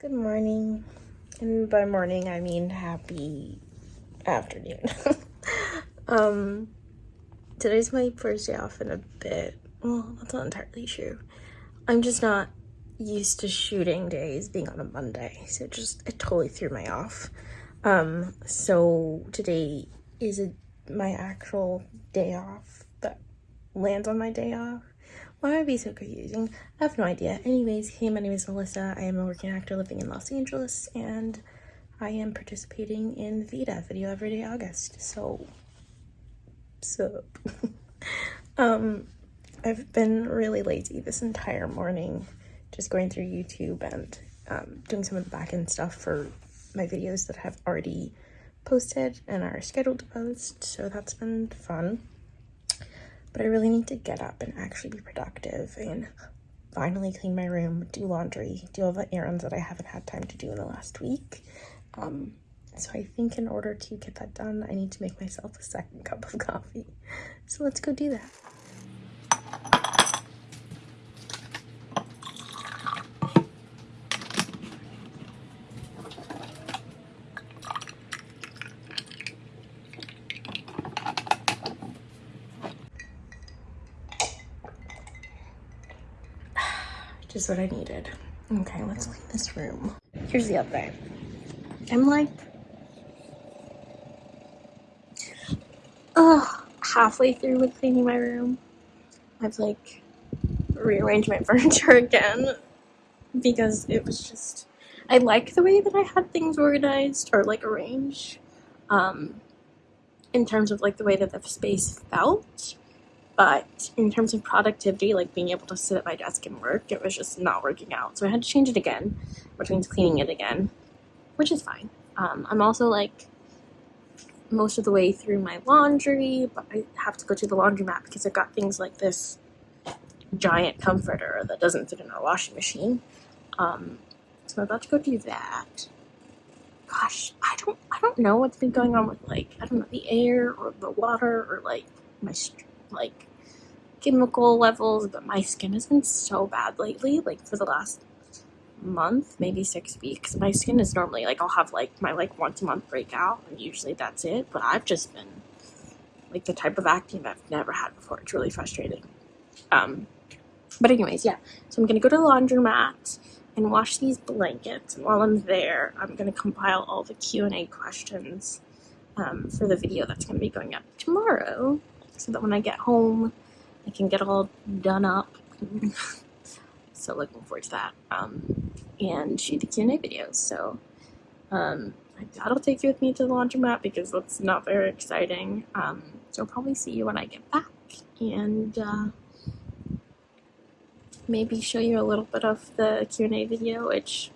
Good morning. And by morning, I mean happy afternoon. um, today's my first day off in a bit. Well, that's not entirely true. I'm just not used to shooting days being on a Monday, so it just it totally threw me off. Um, so today is a, my actual day off that lands on my day off. Why it be so confusing? I have no idea. Anyways, hey, my name is Melissa. I am a working actor living in Los Angeles, and I am participating in VIDA, Video Everyday August. So, so, um, I've been really lazy this entire morning, just going through YouTube and um, doing some of the back end stuff for my videos that have already posted and are scheduled to post. So that's been fun but I really need to get up and actually be productive and finally clean my room, do laundry, do all the errands that I haven't had time to do in the last week. Um, so I think in order to get that done, I need to make myself a second cup of coffee. So let's go do that. Just what I needed. Okay, let's clean this room. Here's the update. I'm like, oh, halfway through with cleaning my room. I've like rearranged my furniture again because it was just, I like the way that I had things organized or like arranged um, in terms of like the way that the space felt but in terms of productivity, like being able to sit at my desk and work, it was just not working out. So I had to change it again, which means cleaning it again, which is fine. Um, I'm also like most of the way through my laundry, but I have to go to the laundromat because I've got things like this giant comforter that doesn't fit in our washing machine. Um, so I'm about to go do that. Gosh, I don't, I don't know what's been going on with like, I don't know, the air or the water or like my, like chemical levels, but my skin has been so bad lately, like for the last month, maybe six weeks. My skin is normally like I'll have like my like once a month breakout, and usually that's it. But I've just been like the type of acne that I've never had before. It's really frustrating. Um, but anyways, yeah. So I'm gonna go to the laundromat and wash these blankets. And while I'm there, I'm gonna compile all the Q and A questions um, for the video that's gonna be going up tomorrow, so that when I get home I can get all done up. so looking forward to that. Um, and shoot the Q&A videos. So um, that'll take you with me to the laundromat because that's not very exciting. Um, so I'll probably see you when I get back. And uh, maybe show you a little bit of the Q&A video, which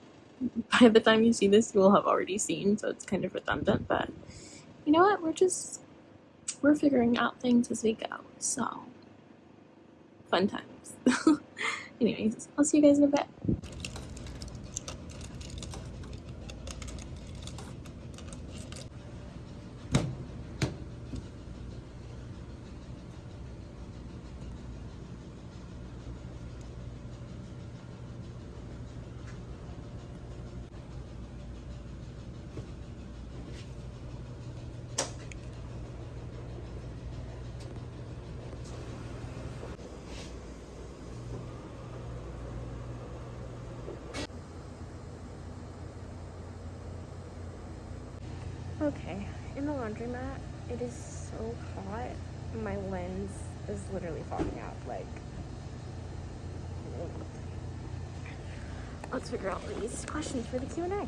by the time you see this, you will have already seen. So it's kind of redundant. But you know what? We're just, we're figuring out things as we go. So fun times. Anyways, I'll see you guys in a bit. Okay, in the laundromat, it is so hot. My lens is literally falling out. Like, let's figure out these questions for the Q&A.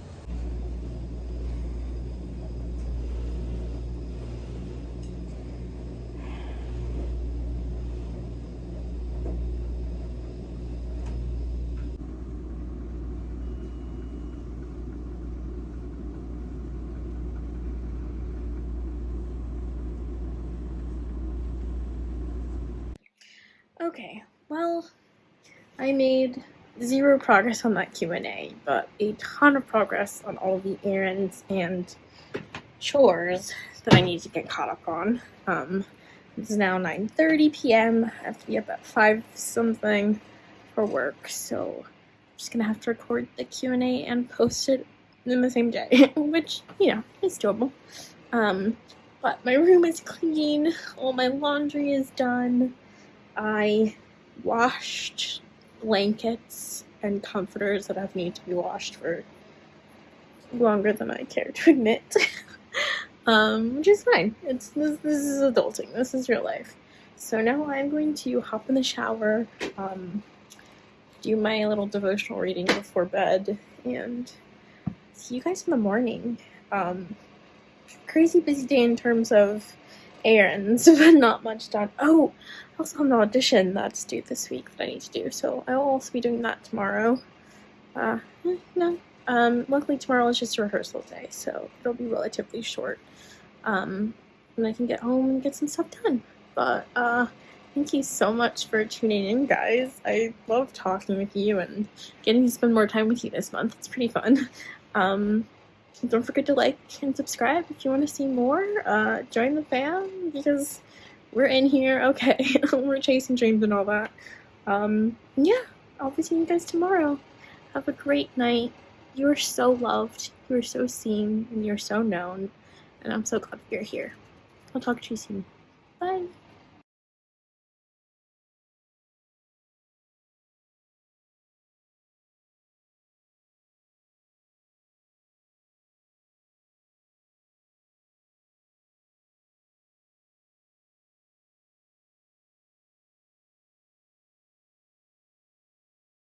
Okay, well, I made zero progress on that Q&A, but a ton of progress on all the errands and chores that I need to get caught up on. Um, it's now 9.30 p.m. I have to be up at 5 something for work, so I'm just gonna have to record the Q&A and post it in the same day, which, you know, is doable. Um, but my room is clean, all my laundry is done. I washed blankets and comforters that have needed to be washed for longer than I care to admit. um, which is fine. It's this, this is adulting. This is real life. So now I'm going to hop in the shower, um, do my little devotional reading before bed, and see you guys in the morning. Um, crazy busy day in terms of errands, but not much done. Oh, I also have an audition that's due this week that I need to do, so I will also be doing that tomorrow. Uh, eh, no, um, luckily tomorrow is just a rehearsal day, so it'll be relatively short. Um, and I can get home and get some stuff done. But, uh, thank you so much for tuning in, guys. I love talking with you and getting to spend more time with you this month. It's pretty fun. Um, don't forget to like and subscribe if you want to see more. Uh, join the fam because we're in here. Okay, we're chasing dreams and all that. Um, yeah, I'll be seeing you guys tomorrow. Have a great night. You are so loved. You are so seen, and you're so known. And I'm so glad you're here. I'll talk to you soon. Bye.